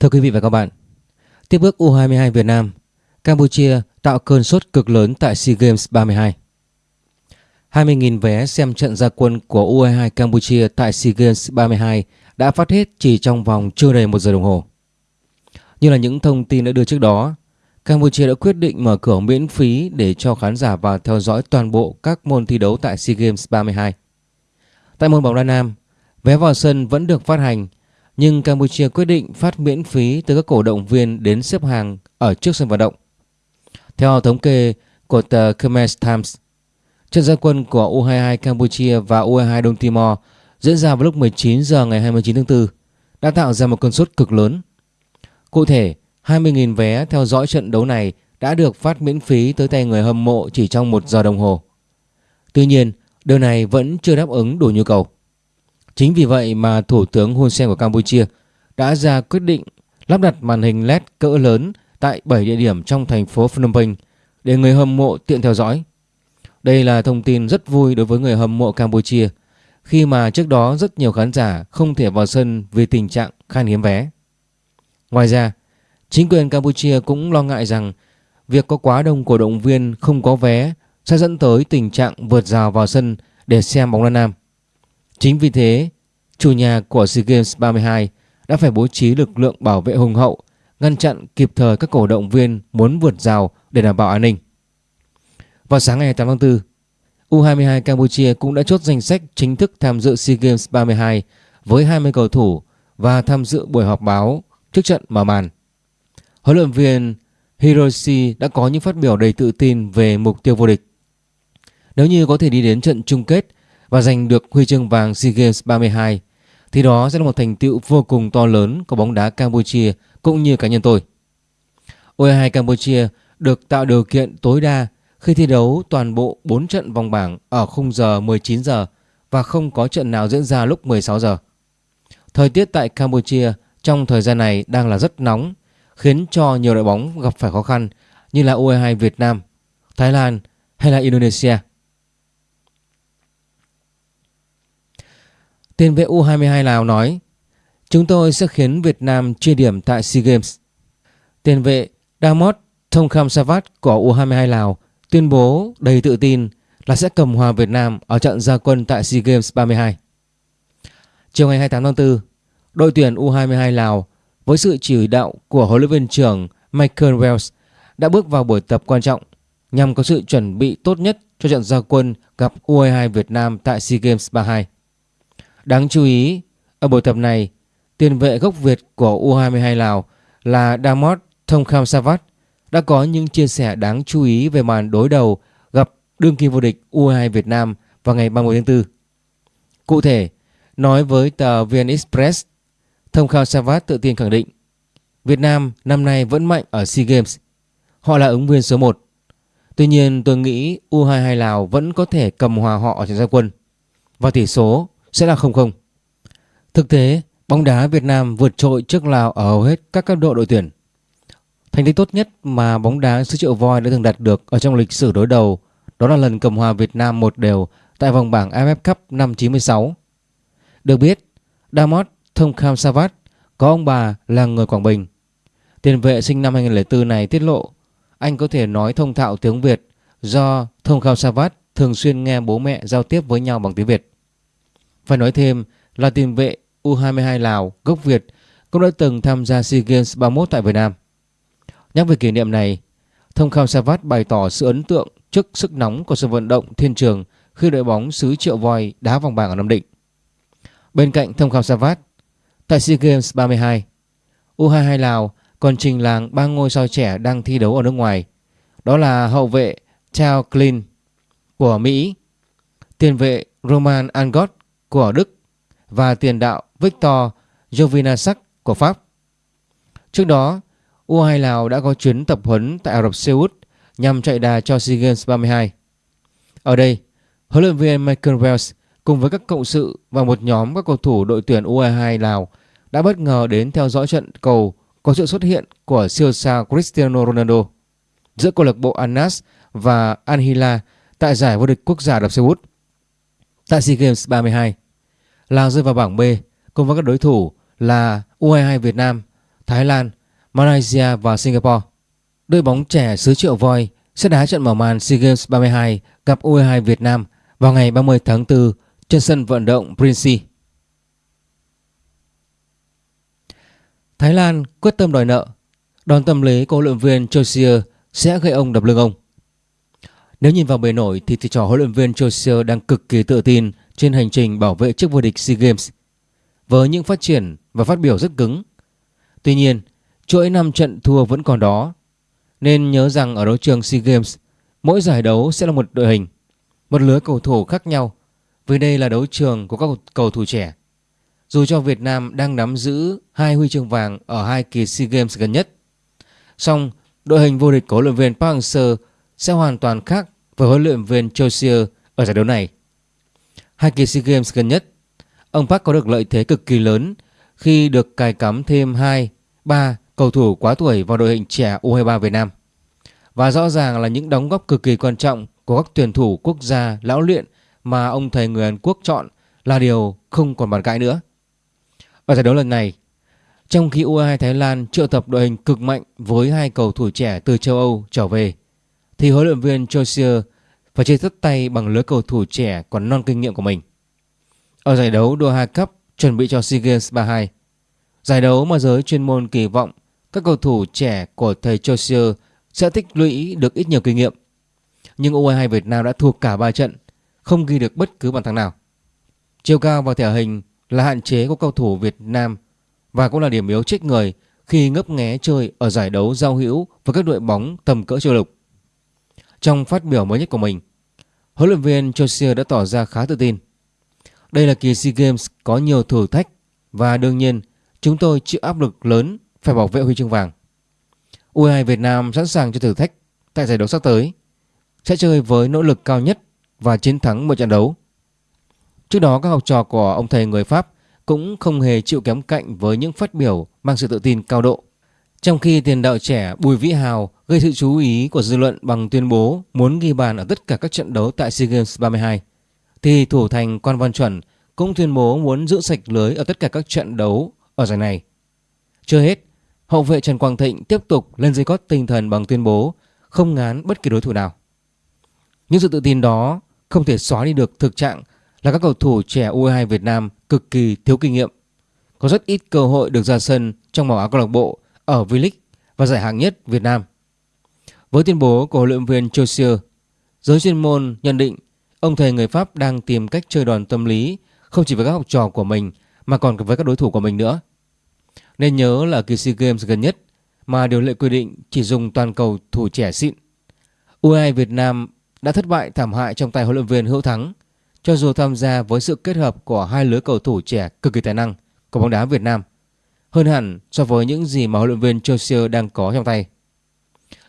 Thưa quý vị và các bạn, tiếp bước U22 Việt Nam, Campuchia tạo cơn sốt cực lớn tại SEA Games 32. 20.000 vé xem trận gia quân của U22 Campuchia tại SEA Games 32 đã phát hết chỉ trong vòng chưa đầy một giờ đồng hồ. Như là những thông tin đã đưa trước đó, Campuchia đã quyết định mở cửa miễn phí để cho khán giả vào theo dõi toàn bộ các môn thi đấu tại SEA Games 32. Tại môn bóng đá nam, vé vào sân vẫn được phát hành nhưng Campuchia quyết định phát miễn phí tới các cổ động viên đến xếp hàng ở trước sân vận động. Theo thống kê của tờ Khmer Times, trận gia quân của U22 Campuchia và U22 Đông Timor diễn ra vào lúc 19 giờ ngày 29 tháng 4 đã tạo ra một cơn sốt cực lớn. Cụ thể, 20.000 vé theo dõi trận đấu này đã được phát miễn phí tới tay người hâm mộ chỉ trong một giờ đồng hồ. Tuy nhiên, điều này vẫn chưa đáp ứng đủ nhu cầu. Chính vì vậy mà Thủ tướng Hun Sen của Campuchia đã ra quyết định lắp đặt màn hình LED cỡ lớn tại 7 địa điểm trong thành phố Phnom Penh để người hâm mộ tiện theo dõi. Đây là thông tin rất vui đối với người hâm mộ Campuchia khi mà trước đó rất nhiều khán giả không thể vào sân vì tình trạng khan hiếm vé. Ngoài ra, chính quyền Campuchia cũng lo ngại rằng việc có quá đông cổ động viên không có vé sẽ dẫn tới tình trạng vượt rào vào sân để xem bóng đá nam. Chính vì thế, chủ nhà của SEA Games 32 đã phải bố trí lực lượng bảo vệ hùng hậu, ngăn chặn kịp thời các cổ động viên muốn vượt rào để đảm bảo an ninh. Vào sáng ngày 8 tháng 4, U22 Campuchia cũng đã chốt danh sách chính thức tham dự SEA Games 32 với 20 cầu thủ và tham dự buổi họp báo trước trận mở màn. Huấn luyện viên Hiroshi đã có những phát biểu đầy tự tin về mục tiêu vô địch. Nếu như có thể đi đến trận chung kết và giành được huy chương vàng SEA Games 32 thì đó sẽ là một thành tựu vô cùng to lớn của bóng đá Campuchia cũng như cá nhân tôi. U22 Campuchia được tạo điều kiện tối đa khi thi đấu toàn bộ 4 trận vòng bảng ở khung giờ 19 giờ và không có trận nào diễn ra lúc 16 giờ. Thời tiết tại Campuchia trong thời gian này đang là rất nóng khiến cho nhiều đội bóng gặp phải khó khăn như là U22 Việt Nam, Thái Lan hay là Indonesia. Tiền vệ U22 Lào nói Chúng tôi sẽ khiến Việt Nam chia điểm tại SEA Games. Tiền vệ Damot Thongkham Savat của U22 Lào tuyên bố đầy tự tin là sẽ cầm hòa Việt Nam ở trận gia quân tại SEA Games 32. Chiều ngày 28 tháng 4, đội tuyển U22 Lào với sự chỉ đạo của huấn luyện viên trưởng Michael Wells đã bước vào buổi tập quan trọng nhằm có sự chuẩn bị tốt nhất cho trận gia quân gặp U22 Việt Nam tại SEA Games 32. Đáng chú ý, ở buổi tập này, tiền vệ gốc Việt của U22 Lào là Damot Thongkham Savat đã có những chia sẻ đáng chú ý về màn đối đầu gặp đương kim vô địch U22 Việt Nam vào ngày 30 tháng 4. Cụ thể, nói với tờ VN Express, Thongkham Savat tự tin khẳng định Việt Nam năm nay vẫn mạnh ở SEA Games. Họ là ứng viên số 1. Tuy nhiên tôi nghĩ U22 Lào vẫn có thể cầm hòa họ ở trận gia quân. Và tỷ số sẽ là 0-0. Thực tế, bóng đá Việt Nam vượt trội trước Lào ở hầu hết các cấp độ đội tuyển. Thành tích tốt nhất mà bóng đá xứ triệu voi đã từng đạt được ở trong lịch sử đối đầu đó là lần cầm hòa Việt Nam một đều tại vòng bảng AFF Cup năm 96. Được biết, Damot Thongkham Savat có ông bà là người Quảng Bình. Tiền vệ sinh năm 2004 này tiết lộ anh có thể nói thông thạo tiếng Việt do Thongkham Savat thường xuyên nghe bố mẹ giao tiếp với nhau bằng tiếng Việt. Phải nói thêm là tiền vệ U22 Lào gốc Việt cũng đã từng tham gia SEA Games 31 tại Việt Nam. Nhắc về kỷ niệm này, Thông Khao Savat bày tỏ sự ấn tượng trước sức nóng của sân vận động Thiên Trường khi đội bóng xứ Triệu Voi đá vòng bảng ở Nam Định. Bên cạnh Thông Khao Savat, tại SEA Games 32, U22 Lào còn trình làng ba ngôi sao trẻ đang thi đấu ở nước ngoài. Đó là hậu vệ Chao Klin của Mỹ, tiền vệ Roman Angot của Đức và tiền đạo Victor Jovinasak của Pháp. Trước đó, U2 Lào đã có chuyến tập huấn tại Ả Rập Xê Út nhằm chạy đà cho SEA Games 32. Ở đây, huấn luyện viên Michael Wells cùng với các cộng sự và một nhóm các cầu thủ đội tuyển U22 Lào đã bất ngờ đến theo dõi trận cầu có sự xuất hiện của siêu sao Cristiano Ronaldo giữa câu lạc bộ Anas và Al Hilal tại giải vô địch quốc gia Ả Rập Xê Út. Tại SEA Games 32, Lào rơi vào bảng B cùng với các đối thủ là U22 Việt Nam, Thái Lan, Malaysia và Singapore. Đội bóng trẻ xứ Triệu Voi sẽ đá trận mở màn SEA Games 32 gặp U22 Việt Nam vào ngày 30 tháng 4 trên sân vận động Prince. Thái Lan quyết tâm đòi nợ. Đòn tâm lý của huấn luyện viên Chosier sẽ gây ông đập lưng ông. Nếu nhìn vào bề nổi thì thầy trò huấn luyện viên Jose đang cực kỳ tự tin trên hành trình bảo vệ chức vô địch SEA Games với những phát triển và phát biểu rất cứng. Tuy nhiên, chuỗi 5 trận thua vẫn còn đó. Nên nhớ rằng ở đấu trường SEA Games, mỗi giải đấu sẽ là một đội hình, một lứa cầu thủ khác nhau vì đây là đấu trường của các cầu thủ trẻ. Dù cho Việt Nam đang nắm giữ hai huy chương vàng ở hai kỳ SEA Games gần nhất, song đội hình vô địch của huấn luyện viên Park Hang-seo sẽ hoàn toàn khác với huấn luyện viên Chosier ở giải đấu này. Hai kỳ SEA Games gần nhất, ông Park có được lợi thế cực kỳ lớn khi được cài cắm thêm 2, 3 cầu thủ quá tuổi vào đội hình trẻ U23 Việt Nam. Và rõ ràng là những đóng góp cực kỳ quan trọng của các tuyển thủ quốc gia lão luyện mà ông thầy người Hàn Quốc chọn là điều không còn bàn cãi nữa. Ở giải đấu lần này, trong khi U22 Thái Lan triệu tập đội hình cực mạnh với hai cầu thủ trẻ từ châu Âu trở về, thì huấn luyện viên Chosier phải chơi thất tay bằng lứa cầu thủ trẻ còn non kinh nghiệm của mình. Ở giải đấu Doha Cup chuẩn bị cho SEA Games 32, giải đấu mà giới chuyên môn kỳ vọng các cầu thủ trẻ của thầy Chosier sẽ tích lũy được ít nhiều kinh nghiệm. Nhưng U22 Việt Nam đã thua cả 3 trận, không ghi được bất cứ bàn thắng nào. Chiều cao và thể hình là hạn chế của cầu thủ Việt Nam và cũng là điểm yếu chết người khi ngấp nghé chơi ở giải đấu giao hữu với các đội bóng tầm cỡ châu lục. Trong phát biểu mới nhất của mình, huấn luyện viên Chosier đã tỏ ra khá tự tin. Đây là kỳ SEA Games có nhiều thử thách và đương nhiên chúng tôi chịu áp lực lớn phải bảo vệ huy chương vàng. U22 Việt Nam sẵn sàng cho thử thách tại giải đấu sắp tới, sẽ chơi với nỗ lực cao nhất và chiến thắng một trận đấu. Trước đó các học trò của ông thầy người Pháp cũng không hề chịu kém cạnh với những phát biểu mang sự tự tin cao độ. Trong khi tiền đạo trẻ Bùi Vĩ Hào gây sự chú ý của dư luận bằng tuyên bố muốn ghi bàn ở tất cả các trận đấu tại SEA Games 32, thì thủ thành Quan Văn Chuẩn cũng tuyên bố muốn giữ sạch lưới ở tất cả các trận đấu ở giải này. Chưa hết, hậu vệ Trần Quang Thịnh tiếp tục lên dây cót tinh thần bằng tuyên bố không ngán bất kỳ đối thủ nào. Những sự tự tin đó không thể xóa đi được thực trạng là các cầu thủ trẻ U22 Việt Nam cực kỳ thiếu kinh nghiệm, có rất ít cơ hội được ra sân trong màu áo câu lạc bộ ở V-League và giải hạng nhất Việt Nam. Với tuyên bố của huấn luyện viên Chausier, giới chuyên môn nhận định ông thầy người Pháp đang tìm cách chơi đòn tâm lý không chỉ với các học trò của mình mà còn với các đối thủ của mình nữa. Nên nhớ là kỳ SEA Games gần nhất mà điều lệ quy định chỉ dùng toàn cầu thủ trẻ xịn. U22 Việt Nam đã thất bại thảm hại trong tay huấn luyện viên Hữu Thắng cho dù tham gia với sự kết hợp của hai lứa cầu thủ trẻ cực kỳ tài năng của bóng đá Việt Nam hơn hẳn so với những gì mà huấn luyện viên Chelsea đang có trong tay.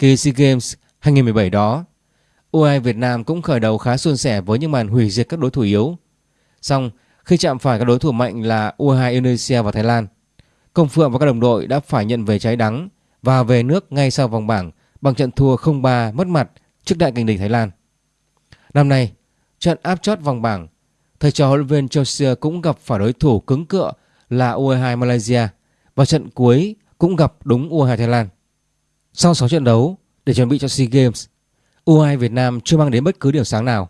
Kỳ SEA Games 2017 đó, U22 Việt Nam cũng khởi đầu khá suôn sẻ với những màn hủy diệt các đối thủ yếu. Xong, khi chạm phải các đối thủ mạnh là U22 Indonesia và Thái Lan, Công Phượng và các đồng đội đã phải nhận về trái đắng và về nước ngay sau vòng bảng bằng trận thua 0-3 mất mặt trước đại kình địch Thái Lan. Năm nay, trận áp chót vòng bảng, thầy trò huấn luyện viên Chelsea cũng gặp phải đối thủ cứng cựa là U22 Malaysia và trận cuối cũng gặp đúng U22 Thái Lan. Sau 6 trận đấu để chuẩn bị cho SEA Games, U22 Việt Nam chưa mang đến bất cứ điểm sáng nào,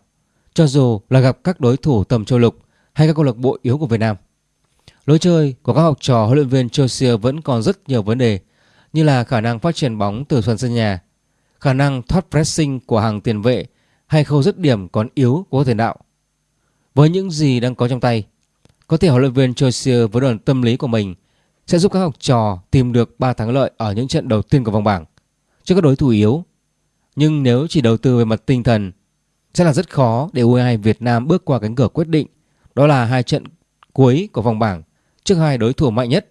cho dù là gặp các đối thủ tầm châu lục hay các câu lạc bộ yếu của Việt Nam. Lối chơi của các học trò huấn luyện viên Chelsea vẫn còn rất nhiều vấn đề như là khả năng phát triển bóng từ phần sân nhà, khả năng thoát pressing của hàng tiền vệ hay khâu dứt điểm còn yếu của tiền đạo. Với những gì đang có trong tay, có thể huấn luyện viên Chelsea với đoàn tâm lý của mình sẽ giúp các học trò tìm được 3 thắng lợi ở những trận đầu tiên của vòng bảng trước các đối thủ yếu. Nhưng nếu chỉ đầu tư về mặt tinh thần sẽ là rất khó để U22 Việt Nam bước qua cánh cửa quyết định đó là hai trận cuối của vòng bảng trước hai đối thủ mạnh nhất.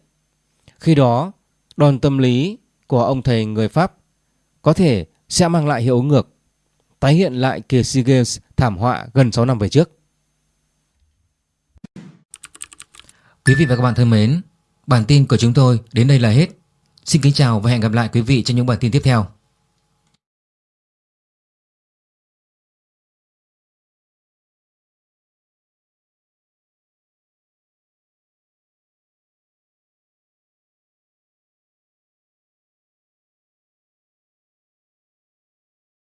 Khi đó, đòn tâm lý của ông thầy người Pháp có thể sẽ mang lại hiệu ứng ngược, tái hiện lại kỳ SEA Games thảm họa gần 6 năm về trước. Quý vị và các bạn thân mến, bản tin của chúng tôi đến đây là hết. Xin kính chào và hẹn gặp lại quý vị trong những bản tin tiếp theo.